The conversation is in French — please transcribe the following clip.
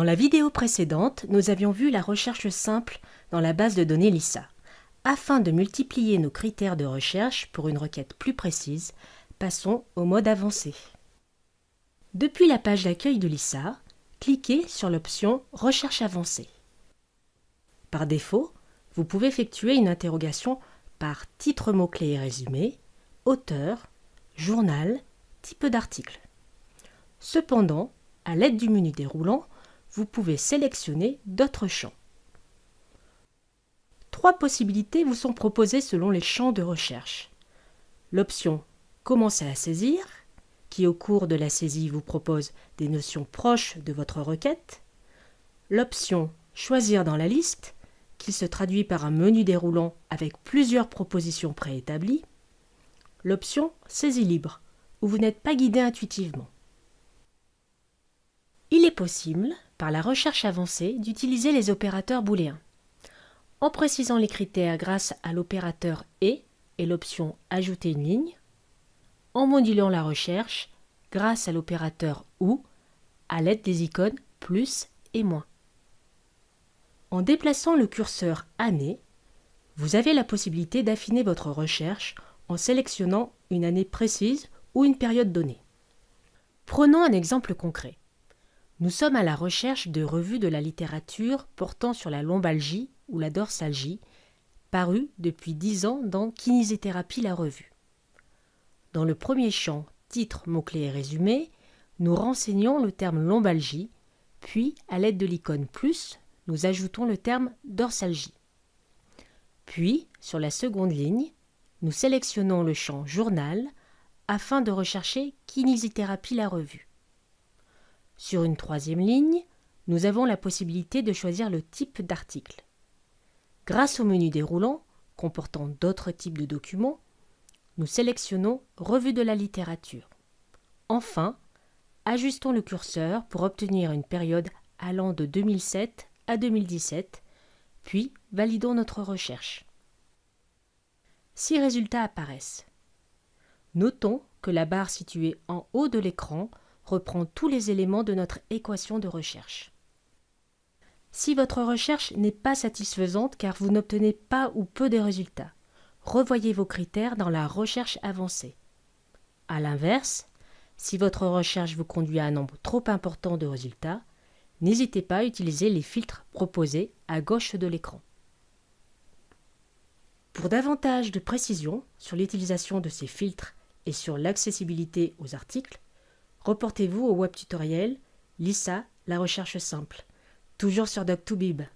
Dans la vidéo précédente, nous avions vu la recherche simple dans la base de données LISA. Afin de multiplier nos critères de recherche pour une requête plus précise, passons au mode avancé. Depuis la page d'accueil de LISA, cliquez sur l'option Recherche avancée. Par défaut, vous pouvez effectuer une interrogation par titre mot-clé et résumé, auteur, journal, type d'article. Cependant, à l'aide du menu déroulant, vous pouvez sélectionner d'autres champs. Trois possibilités vous sont proposées selon les champs de recherche. L'option Commencer à saisir, qui au cours de la saisie vous propose des notions proches de votre requête. L'option Choisir dans la liste, qui se traduit par un menu déroulant avec plusieurs propositions préétablies. L'option Saisie libre, où vous n'êtes pas guidé intuitivement. Il est possible, par la recherche avancée, d'utiliser les opérateurs booléens. En précisant les critères grâce à l'opérateur et et l'option Ajouter une ligne, en modulant la recherche grâce à l'opérateur OU à l'aide des icônes plus et moins. En déplaçant le curseur Année, vous avez la possibilité d'affiner votre recherche en sélectionnant une année précise ou une période donnée. Prenons un exemple concret. Nous sommes à la recherche de revues de la littérature portant sur la lombalgie ou la dorsalgie, parues depuis 10 ans dans Kinésithérapie la revue. Dans le premier champ Titre, mots-clés et résumé, nous renseignons le terme lombalgie, puis à l'aide de l'icône plus, nous ajoutons le terme dorsalgie. Puis, sur la seconde ligne, nous sélectionnons le champ Journal afin de rechercher Kinésithérapie la revue. Sur une troisième ligne, nous avons la possibilité de choisir le type d'article. Grâce au menu déroulant, comportant d'autres types de documents, nous sélectionnons Revue de la littérature. Enfin, ajustons le curseur pour obtenir une période allant de 2007 à 2017, puis validons notre recherche. Six résultats apparaissent. Notons que la barre située en haut de l'écran reprend tous les éléments de notre équation de recherche. Si votre recherche n'est pas satisfaisante car vous n'obtenez pas ou peu de résultats, revoyez vos critères dans la recherche avancée. A l'inverse, si votre recherche vous conduit à un nombre trop important de résultats, n'hésitez pas à utiliser les filtres proposés à gauche de l'écran. Pour davantage de précision sur l'utilisation de ces filtres et sur l'accessibilité aux articles, Reportez-vous au web tutoriel Lisa, la recherche simple, toujours sur Doc2Bib.